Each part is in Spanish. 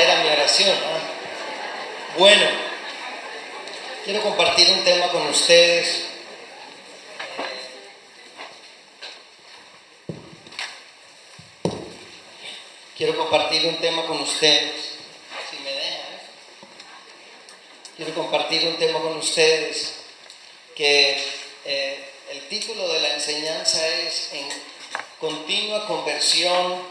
era mi oración. Bueno, quiero compartir un tema con ustedes. Quiero compartir un tema con ustedes. Si me. ¿eh? Quiero compartir un tema con ustedes que eh, el título de la enseñanza es en continua conversión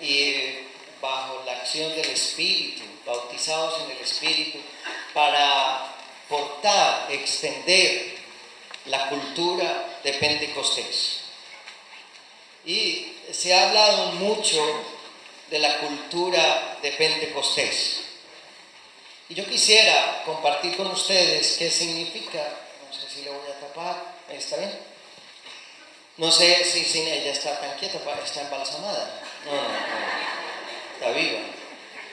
y bajo la acción del Espíritu, bautizados en el Espíritu, para portar, extender la cultura de Pentecostés. Y se ha hablado mucho de la cultura de Pentecostés. Y yo quisiera compartir con ustedes qué significa, no sé si le voy a tapar, ¿está bien? No sé si, si ella está tan quieta, está embalsamada. No, no, no viva.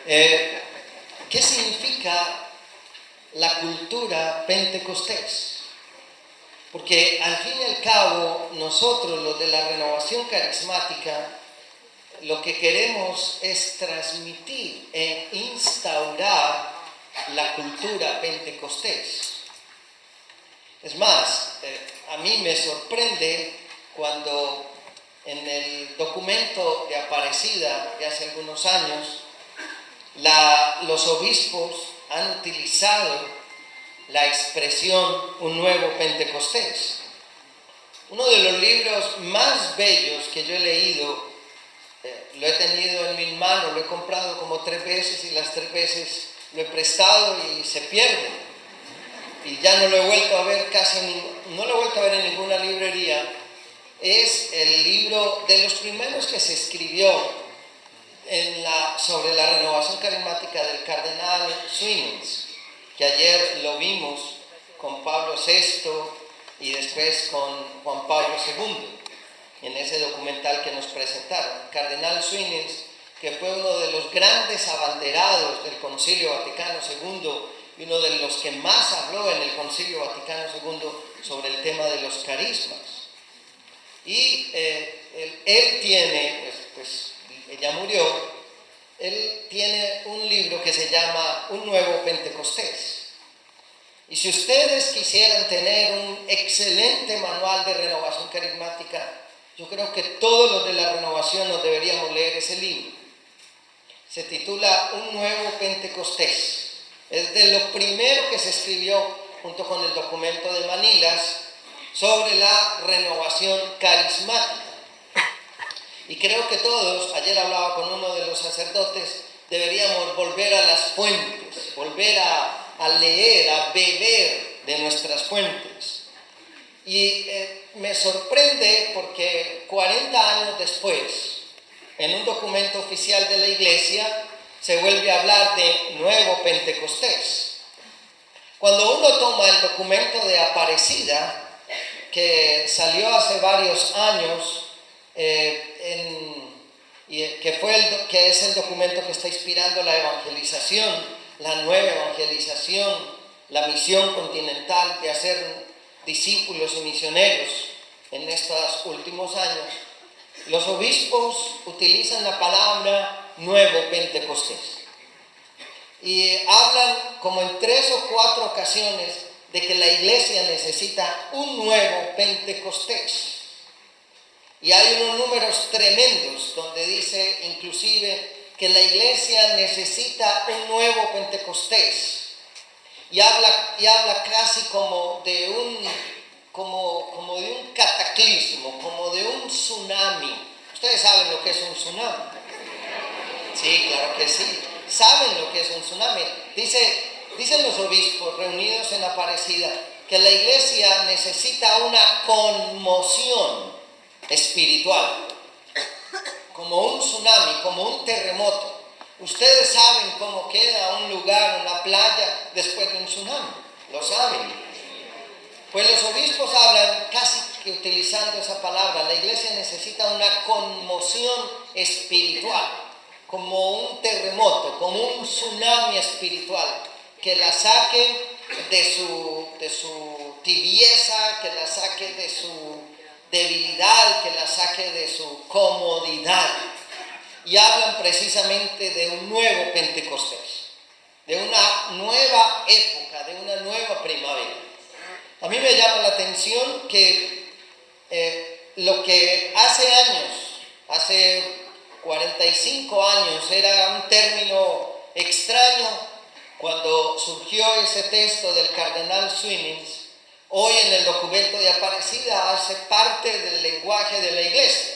Eh, ¿Qué significa la cultura pentecostés? Porque al fin y al cabo, nosotros, los de la renovación carismática, lo que queremos es transmitir e instaurar la cultura pentecostés. Es más, eh, a mí me sorprende cuando en el documento de Aparecida de hace algunos años, los obispos han utilizado la expresión un nuevo Pentecostés. Uno de los libros más bellos que yo he leído, eh, lo he tenido en mis manos, lo he comprado como tres veces y las tres veces lo he prestado y se pierde. Y ya no lo he vuelto a ver casi, no lo he vuelto a ver en ninguna librería es el libro de los primeros que se escribió sobre la renovación carismática del cardenal Swings, que ayer lo vimos con Pablo VI y después con Juan Pablo II, en ese documental que nos presentaron. Cardenal Swings, que fue uno de los grandes abanderados del Concilio Vaticano II y uno de los que más habló en el Concilio Vaticano II sobre el tema de los carismas. Y eh, él, tiene, pues, pues, ella murió, él tiene un libro que se llama Un Nuevo Pentecostés. Y si ustedes quisieran tener un excelente manual de renovación carismática, yo creo que todos los de la renovación nos deberíamos leer ese libro. Se titula Un Nuevo Pentecostés. Es de lo primero que se escribió junto con el documento de Manilas sobre la renovación carismática. Y creo que todos, ayer hablaba con uno de los sacerdotes, deberíamos volver a las fuentes, volver a, leer, a beber de nuestras fuentes. Y eh, me sorprende porque 40 años después, en un documento oficial de la iglesia, se vuelve a hablar de nuevo Pentecostés. Cuando uno toma el documento de Aparecida, que salió hace varios años eh, y que, que es el documento que está inspirando la evangelización, la nueva evangelización, la misión continental de hacer discípulos y misioneros en estos últimos años. Los obispos utilizan la palabra nuevo Pentecostés y hablan como en tres o cuatro ocasiones de que la iglesia necesita un nuevo Pentecostés. Y hay unos números tremendos donde dice inclusive que la iglesia necesita un nuevo Pentecostés. Y habla, y habla casi como de, un, como, como de un cataclismo, como de un tsunami. Ustedes saben lo que es un tsunami. Sí, claro que sí. Saben lo que es un tsunami. Dice Dicen los obispos reunidos en Aparecida que la iglesia necesita una conmoción espiritual, como un tsunami, como un terremoto. Ustedes saben cómo queda un lugar, una playa, después de un tsunami. Lo saben. Pues los obispos hablan casi que utilizando esa palabra. La iglesia necesita una conmoción espiritual, como un terremoto, como un tsunami espiritual que la saque de su, de su tibieza, que la saque de su debilidad, que la saque de su comodidad. y hablan precisamente de un nuevo Pentecostés, de una nueva época, de una nueva primavera. A mí me llama la atención que eh, lo que hace años, hace 45 años, era un término extraño cuando surgió ese texto del cardenal Swimmings, hoy en el documento de Aparecida hace parte del lenguaje de la iglesia.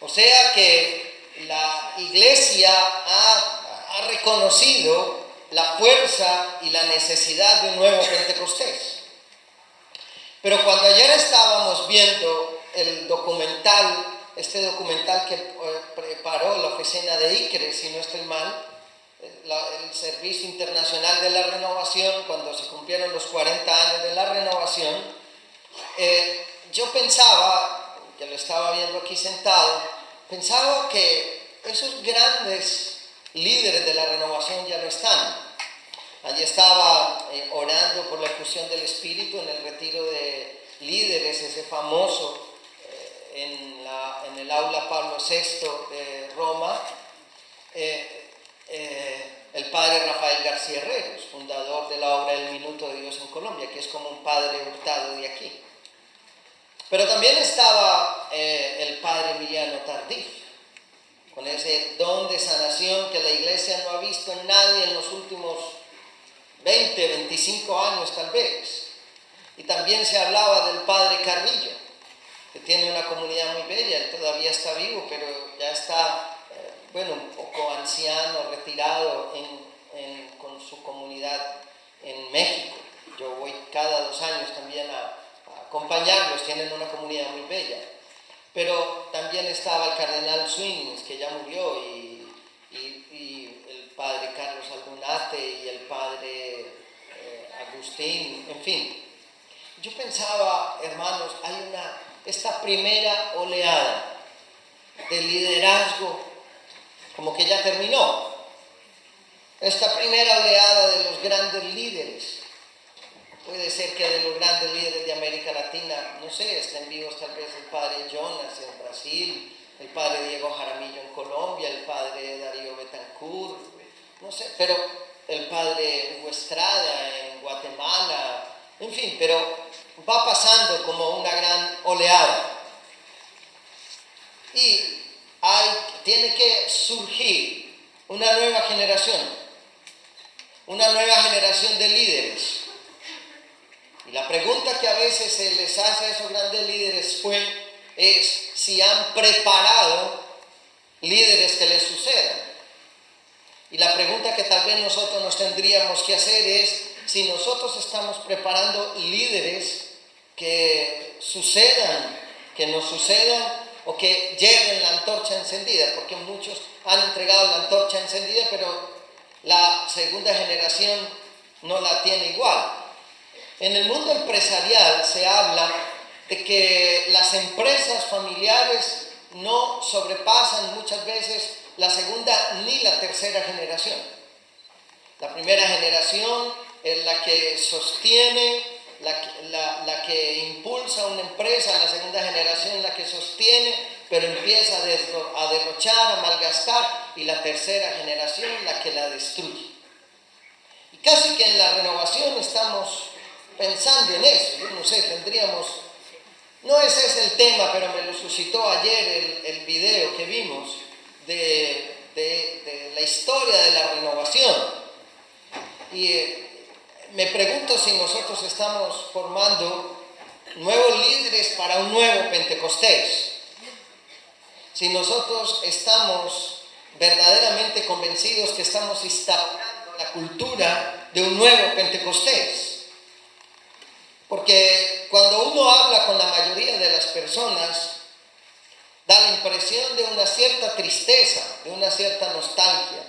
O sea que la iglesia ha, ha reconocido la fuerza y la necesidad de un nuevo Pentecostés. Pero cuando ayer estábamos viendo el documental, este documental que eh, preparó la oficina de ICRE, si no estoy mal, el Servicio Internacional de la Renovación, cuando se cumplieron los 40 años de la renovación, eh, yo pensaba, que lo estaba viendo aquí sentado, pensaba que esos grandes líderes de la renovación ya no están. Allí estaba eh, orando por la fusión del Espíritu en el retiro de líderes, ese famoso eh, en, en, el aula Pablo VI de Roma. Eh, el padre Rafael García Herreros, fundador de la obra El Minuto de Dios en Colombia, que es como un padre hurtado de aquí. Pero también estaba eh, el padre Emiliano Tardif, con ese don de sanación que la iglesia no ha visto en nadie en los últimos 20, 25 años tal vez. Y también se hablaba del padre Carrillo, que tiene una comunidad muy bella, él todavía está vivo, pero ya está bueno, un poco anciano, retirado con su comunidad en México. Yo voy cada dos años también a, acompañarlos, tienen una comunidad muy bella. Pero también estaba el cardenal Swings, que ya murió, y, el padre Carlos Albunate y el padre eh, Agustín, en fin. Yo pensaba, hermanos, hay una, esta primera oleada de liderazgo como que ya terminó. Esta primera oleada de los grandes líderes, puede ser que de los grandes líderes de América Latina, no sé, estén vivos tal vez el padre Jonas en Brasil, el padre Diego Jaramillo en Colombia, el padre Darío Betancourt, no sé, pero el padre Hugo Estrada en Guatemala, en fin, pero va pasando como una gran oleada. Y hay, tiene que surgir una nueva generación, una nueva generación de líderes. Y la pregunta que a veces se les hace a esos grandes líderes fue, es si han preparado líderes que les sucedan. Y la pregunta que tal vez nosotros nos tendríamos que hacer es si nosotros estamos preparando líderes que sucedan, que nos sucedan o que lleven la antorcha encendida, porque muchos han entregado la antorcha encendida, pero la segunda generación no la tiene igual. En el mundo empresarial se habla de que las empresas familiares no sobrepasan muchas veces la segunda ni la tercera generación. La primera generación es la que sostiene la, que impulsa una empresa, la segunda generación la que sostiene, pero empieza a, derrochar, a malgastar, y la tercera generación la que la destruye. Y casi que en la renovación estamos pensando en eso, yo no sé, tendríamos, no ese es el tema, pero me lo suscitó ayer el, video que vimos de, de la historia de la renovación. Y eh, me pregunto si nosotros estamos formando nuevos líderes para un nuevo Pentecostés. Si nosotros estamos verdaderamente convencidos que estamos instaurando la cultura de un nuevo Pentecostés. Porque cuando uno habla con la mayoría de las personas, da la impresión de una cierta tristeza, de una cierta nostalgia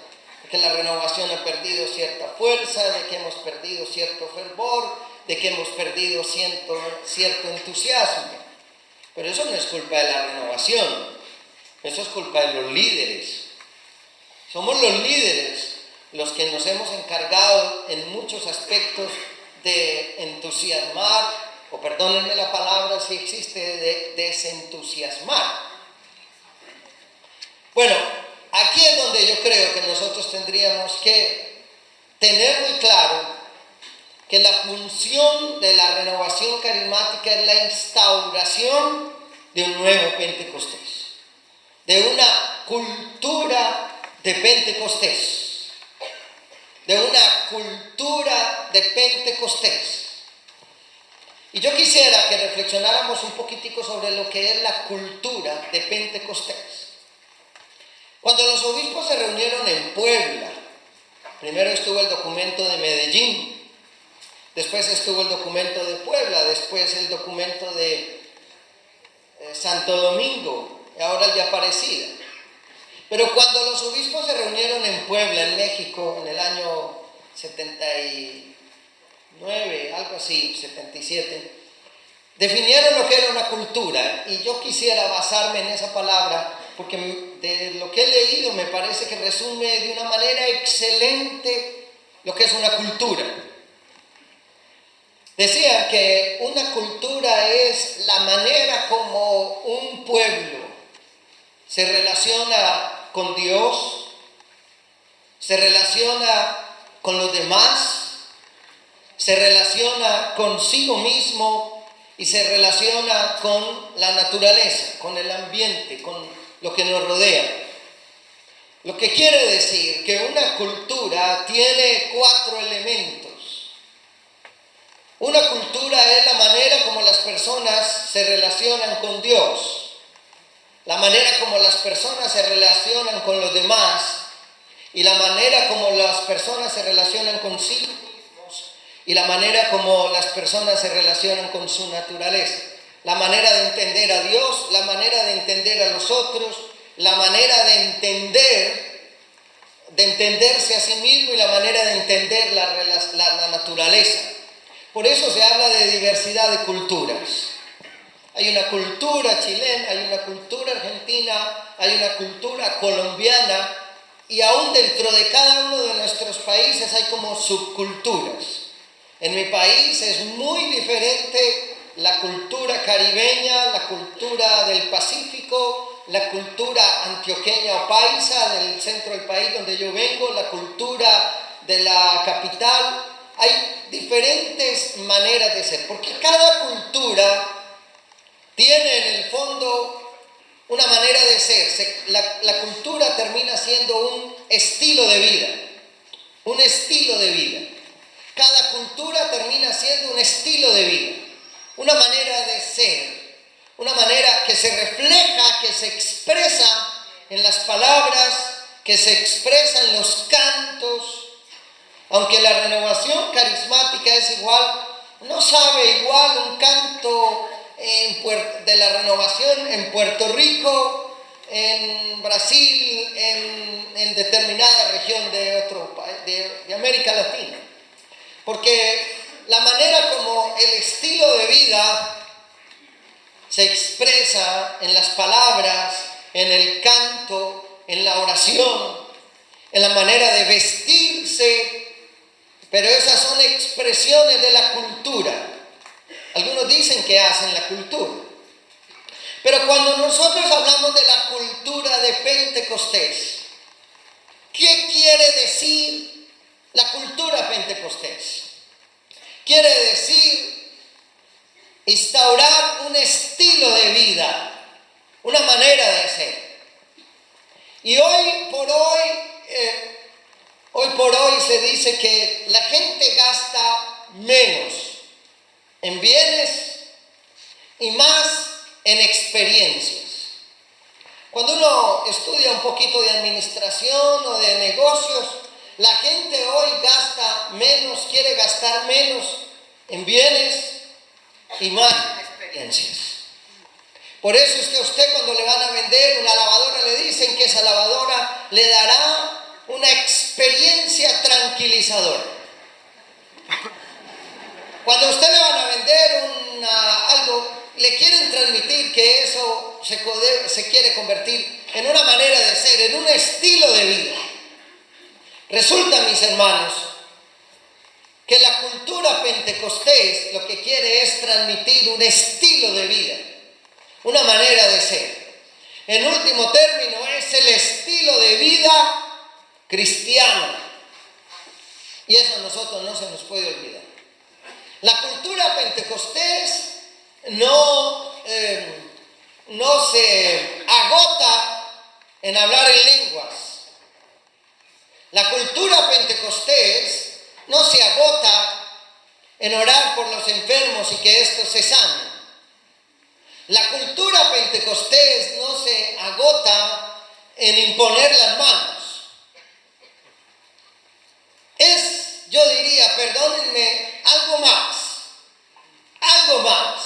que la renovación ha perdido cierta fuerza, de que hemos perdido cierto fervor, de que hemos perdido cierto, cierto entusiasmo. Pero eso no es culpa de la renovación, eso es culpa de los líderes. Somos los líderes los que nos hemos encargado en muchos aspectos de entusiasmar, o perdónenme la palabra si existe, de desentusiasmar. Bueno, yo creo que nosotros tendríamos que tener muy claro que la función de la renovación carismática es la instauración de un nuevo Pentecostés, de una cultura de Pentecostés, de una cultura de Pentecostés. Y yo quisiera que reflexionáramos un poquitico sobre lo que es la cultura de Pentecostés. Cuando los obispos se reunieron en Puebla, primero estuvo el documento de Medellín, después estuvo el documento de Puebla, después el documento de eh, Santo Domingo, y ahora el de Aparecida. Pero cuando los obispos se reunieron en Puebla, en México, en el año 79, algo así, 77, definieron lo que era una cultura y yo quisiera basarme en esa palabra porque de lo que he leído me parece que resume de una manera excelente lo que es una cultura. Decía que una cultura es la manera como un pueblo se relaciona con Dios, se relaciona con los demás, se relaciona consigo mismo y se relaciona con la naturaleza, con el ambiente, con lo que nos rodea. Lo que quiere decir que una cultura tiene cuatro elementos. Una cultura es la manera como las personas se relacionan con Dios, la manera como las personas se relacionan con los demás y la manera como las personas se relacionan consigo mismos y la manera como las personas se relacionan con su naturaleza la manera de entender a Dios, la manera de entender a los otros, la manera de entender, de entenderse a sí mismo y la manera de entender la, naturaleza. Por eso se habla de diversidad de culturas. Hay una cultura chilena, hay una cultura argentina, hay una cultura colombiana y aún dentro de cada uno de nuestros países hay como subculturas. En mi país es muy diferente la cultura caribeña, la cultura del Pacífico, la cultura antioqueña o paisa del centro del país donde yo vengo, la cultura de la capital. Hay diferentes maneras de ser, porque cada cultura tiene en el fondo una manera de ser. la, la cultura termina siendo un estilo de vida, un estilo de vida. Cada cultura termina siendo un estilo de vida una manera de ser, una manera que se refleja, que se expresa en las palabras, que se expresa en los cantos. Aunque la renovación carismática es igual, no sabe igual un canto de la renovación en Puerto Rico, en Brasil, en, determinada región de, de América Latina. Porque la manera como el estilo de vida se expresa en las palabras, en el canto, en la oración, en la manera de vestirse, pero esas son expresiones de la cultura. Algunos dicen que hacen la cultura. Pero cuando nosotros hablamos de la cultura de Pentecostés, ¿qué quiere decir la cultura Pentecostés? Quiere decir instaurar un estilo de vida, una manera de ser. Y hoy por hoy, eh, hoy por hoy se dice que la gente gasta menos en bienes y más en experiencias. Cuando uno estudia un poquito de administración o de negocios, la gente hoy gasta menos, quiere gastar menos en bienes en experiencias. Por eso es que a usted cuando le van a vender una lavadora le dicen que esa lavadora le dará una experiencia tranquilizadora. Cuando a usted le van a vender algo, le quieren transmitir que eso se, se quiere convertir en una manera de ser, en un estilo de vida. Resulta, mis hermanos, que la cultura pentecostés lo que quiere es transmitir un estilo de vida, una manera de ser. En último término, es el estilo de vida cristiana. Y eso a nosotros no se nos puede olvidar. La cultura pentecostés no, eh, no se agota en hablar en lenguas. La cultura pentecostés no se agota en orar por los enfermos y que estos se sanen. La cultura pentecostés no se agota en imponer las manos. Es, yo diría, perdónenme, algo más, algo más.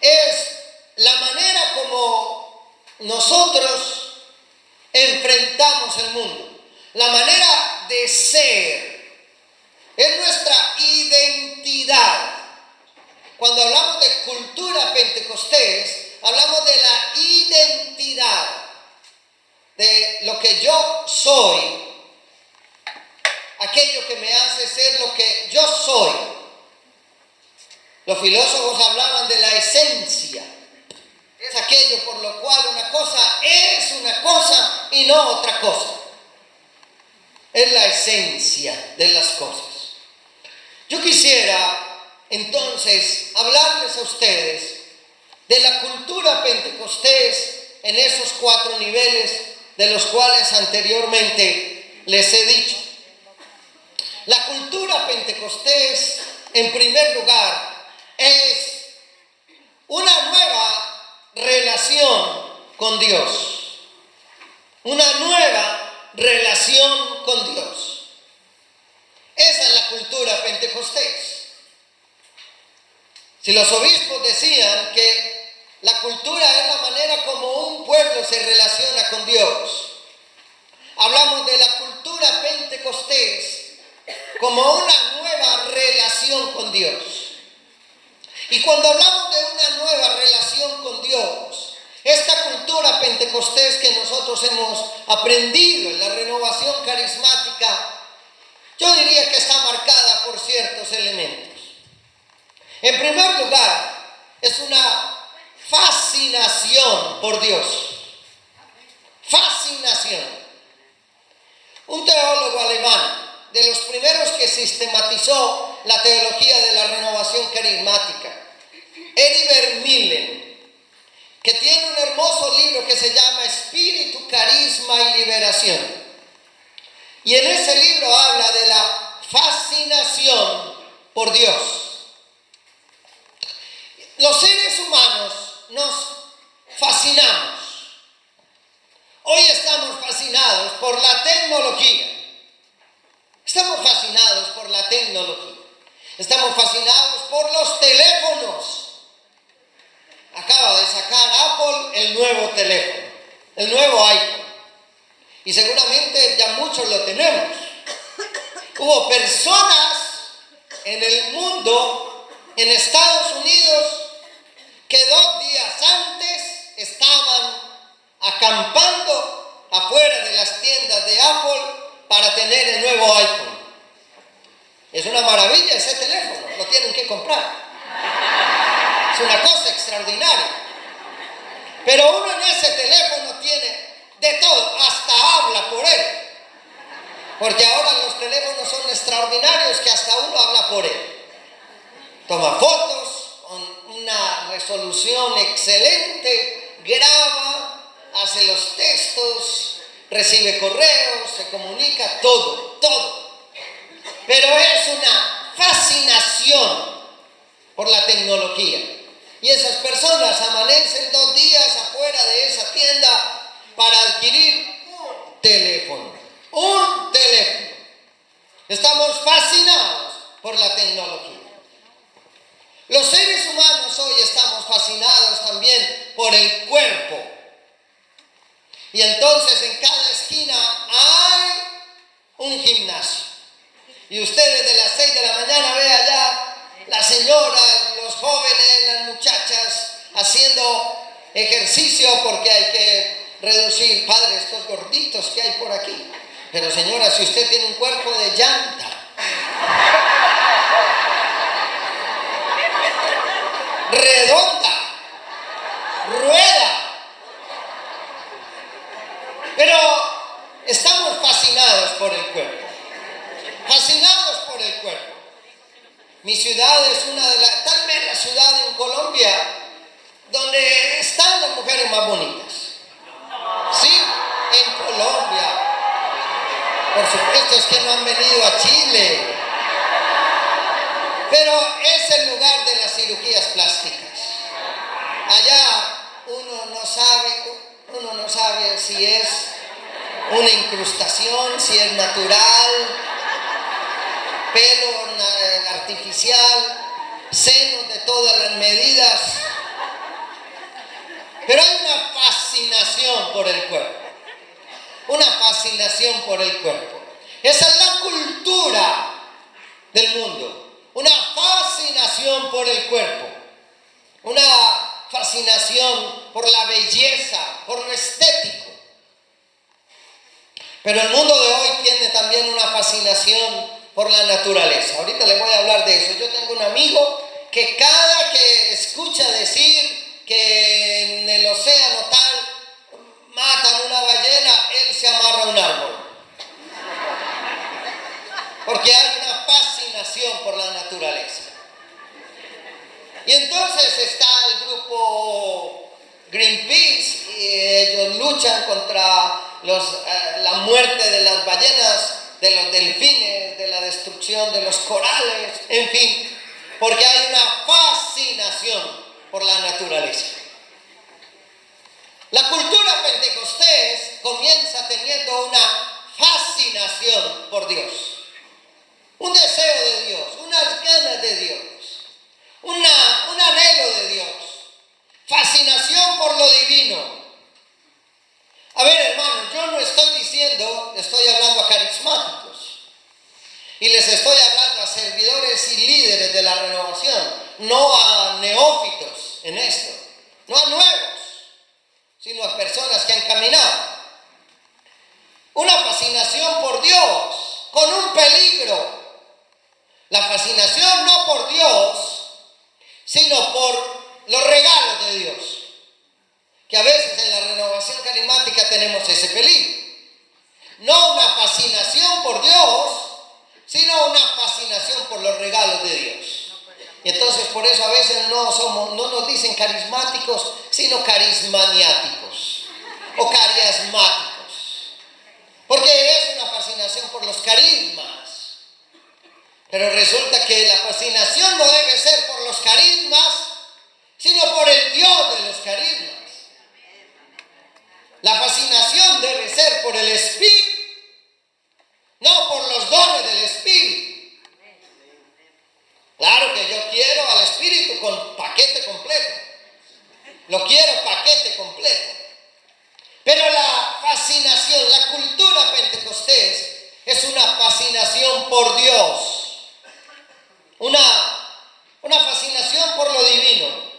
Es la manera como nosotros enfrentamos el mundo, la manera de ser, es nuestra identidad. Cuando hablamos de cultura pentecostés, hablamos de la identidad, de lo que yo soy, aquello que me hace ser lo que yo soy. Los filósofos hablaban de la esencia. Es aquello por lo cual una cosa es una cosa y no otra cosa. Es la esencia de las cosas. Yo quisiera entonces hablarles a ustedes de la cultura pentecostés en esos cuatro niveles de los cuales anteriormente les he dicho. La cultura pentecostés, en primer lugar, es una nueva relación con Dios. Una nueva relación con Dios. Esa es la cultura pentecostés. Si los obispos decían que la cultura es la manera como un pueblo se relaciona con Dios, hablamos de la cultura pentecostés como una nueva relación con Dios. Y cuando hablamos de una nueva relación con Dios, esta cultura pentecostés que nosotros hemos aprendido en la renovación carismática, yo diría que está marcada por ciertos elementos. En primer lugar, es una fascinación por Dios. Fascinación. Un teólogo alemán, de los primeros que sistematizó la teología de la renovación carismática, Eddie Millen, que tiene un hermoso libro que se llama Espíritu, Carisma y Liberación. Y en ese libro habla de la fascinación por Dios. Los seres humanos nos fascinamos. Hoy estamos fascinados por la tecnología. Estamos fascinados por la tecnología. Estamos fascinados por los teléfonos. Acaba de sacar Apple el nuevo teléfono, el nuevo iPhone. Y seguramente ya muchos lo tenemos. Hubo personas en el mundo, en Estados Unidos, que dos días antes estaban acampando afuera de las tiendas de Apple para tener el nuevo iPhone. Es una maravilla ese teléfono, lo tienen que comprar. Es una cosa extraordinaria. Pero uno en ese teléfono tiene de todo, hasta habla por él. Porque ahora los teléfonos son extraordinarios que hasta uno habla por él. Toma fotos, una resolución excelente, graba, hace los textos, recibe correos, se comunica, todo, todo. Pero es una fascinación por la tecnología. Y esas personas amanecen dos días afuera de esa tienda para adquirir un teléfono. Un teléfono. Estamos fascinados por la tecnología. Los seres humanos hoy estamos fascinados también por el cuerpo. Y entonces en cada esquina hay un gimnasio. Y ustedes de las 6 de la mañana ve allá la señora, los jóvenes, las muchachas haciendo ejercicio porque hay que reducir, padre, estos gorditos que hay por aquí. Pero señora, si usted tiene un cuerpo de llanta, redonda, rueda. Pero estamos fascinados por el cuerpo. Fascinados por el cuerpo. Mi ciudad es una de las, tal vez la ciudad en Colombia donde están las mujeres más bonitas. Sí, en Colombia. Por supuesto es que no han venido a Chile. Pero es el lugar de las cirugías plásticas. Allá uno no sabe, uno no sabe si es una incrustación, si es natural, pelo artificial, senos de todas las medidas. Pero hay una fascinación por el cuerpo. Una fascinación por el cuerpo. Esa es la cultura del mundo una fascinación por el cuerpo, una fascinación por la belleza, por lo estético. Pero el mundo de hoy tiene también una fascinación por la naturaleza. Ahorita le voy a hablar de eso. Yo tengo un amigo que cada que escucha decir que en el océano tal matan una ballena, él se amarra a un árbol. Porque hay una fascinación por la naturaleza. Y entonces está el grupo Greenpeace y ellos luchan contra los, eh, la muerte de las ballenas, de los delfines, de la destrucción de los corales, en fin, porque hay una fascinación por la naturaleza. La cultura pentecostés comienza teniendo una fascinación por Dios un deseo de Dios, unas ganas de Dios, una, un anhelo de Dios, fascinación por lo divino. A ver, hermanos, yo no estoy diciendo, estoy hablando a carismáticos y les estoy hablando a servidores y líderes de la renovación, no a neófitos en esto, no a nuevos, sino a personas que han caminado. Una fascinación por Dios, con un peligro la fascinación no por Dios, sino por los regalos de Dios. Que a veces en la renovación carismática tenemos ese peligro. No una fascinación por Dios, sino una fascinación por los regalos de Dios. Y entonces por eso a veces no, somos, no nos dicen carismáticos, sino carismaniáticos o carismáticos. Porque es una fascinación por los carismas pero resulta que la fascinación no debe ser por los carismas, sino por el Dios de los carismas. La fascinación debe ser por el Espíritu, no por los dones del Espíritu. Claro que yo quiero al Espíritu con paquete completo. Lo quiero paquete completo. Pero la fascinación, la cultura pentecostés es una fascinación por Dios una, una fascinación por lo divino.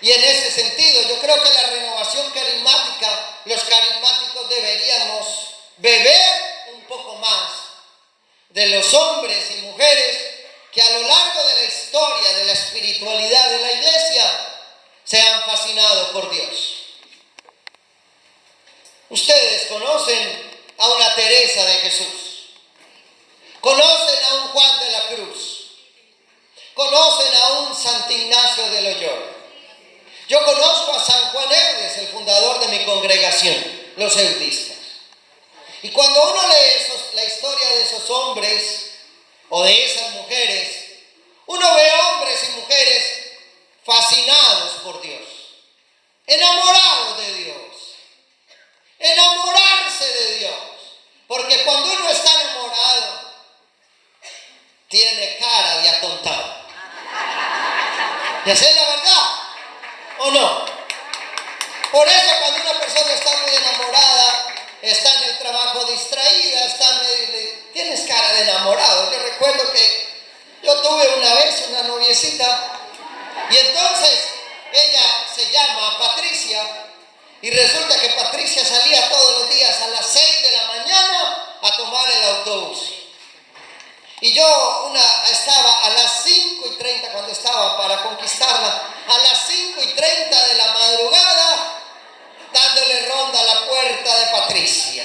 Y en ese sentido, yo creo que la renovación carismática, los carismáticos deberíamos beber un poco más de los hombres y mujeres que a lo largo de la historia de la espiritualidad de la iglesia se por Dios. Ustedes conocen a una Teresa de Jesús, conocen a un Juan de la Cruz, conocen a un Santo Ignacio de Loyola. Yo conozco a San Juan Eudes, el fundador de mi congregación, los eudistas. Y cuando uno lee la historia de esos hombres o de esas mujeres, uno ve hombres y mujeres fascinados por Dios, enamorados de Dios, enamorarse de Dios. Porque cuando uno está enamorado, tiene cara de atontado. ¿Y esa es la verdad? ¿O no? Por eso cuando una persona está muy enamorada, está en el trabajo distraída, está tienes cara de enamorado. Yo recuerdo que yo tuve una vez una noviecita y entonces ella se llama Patricia y resulta que Patricia salía todos los días a las 6 de la mañana a tomar el autobús. Y yo una, estaba a las 5 y 30 cuando estaba para conquistarla, a las 5 y 30 de la madrugada, dándole ronda a la puerta de Patricia.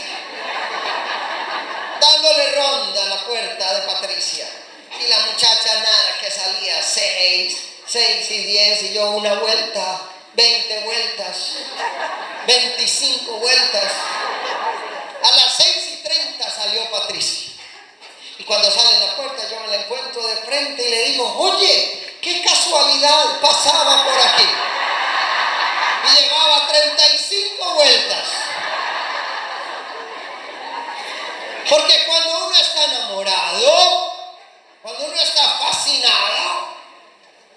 puerta de Patricia. Y la muchacha nada, que salía seis, seis y diez, y yo una vuelta, veinte vueltas, veinticinco vueltas. A las seis y treinta salió Patricia. Y cuando sale en la puerta yo me la encuentro de frente y le digo, oye, qué casualidad pasaba por aquí. Y llevaba 35 vueltas. Porque cuando uno está enamorado, cuando uno está fascinado,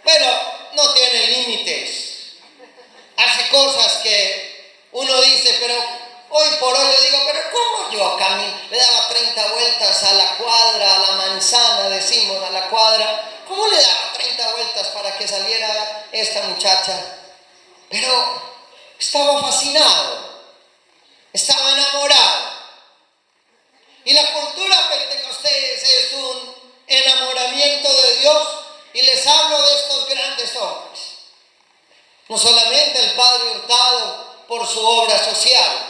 bueno, no tiene límites. Hace cosas que uno dice, pero hoy por hoy le digo, pero ¿cómo yo camino? Le daba 30 vueltas a la cuadra, a la manzana, decimos, a la cuadra. ¿Cómo le daba 30 vueltas para que saliera esta muchacha? Pero estaba fascinado, estaba enamorado. Y la cultura pentecostés es un enamoramiento de Dios. Y les hablo de estos grandes hombres. No solamente el Padre Hurtado por su obra social.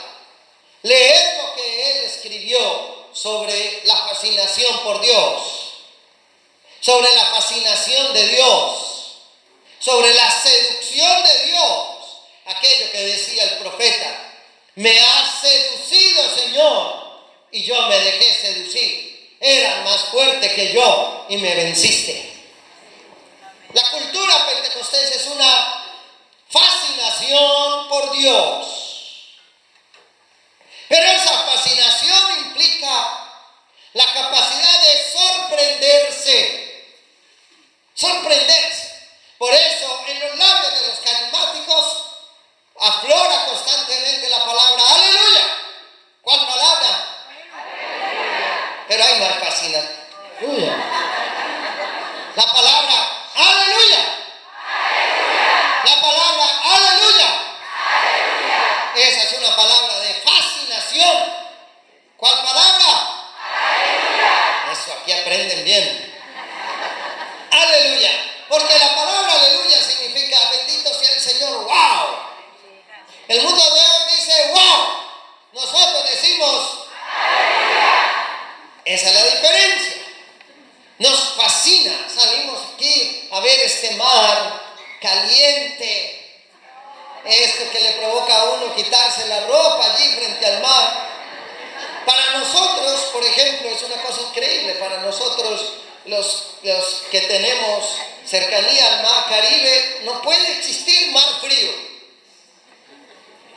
Leer lo que él escribió sobre la fascinación por Dios. Sobre la fascinación de Dios. Sobre la seducción de Dios. Aquello que decía el profeta. Me has seducido, Señor y yo me dejé seducir. Eran más fuerte que yo y me venciste. La cultura pentecostés es una fascinación por Dios. Pero esa fascinación implica la capacidad de sorprenderse. Sorprenderse. Por eso en los labios de los carismáticos aflora constantemente la palabra aleluya. ¿Cuál palabra? pero hay más fascinación. La palabra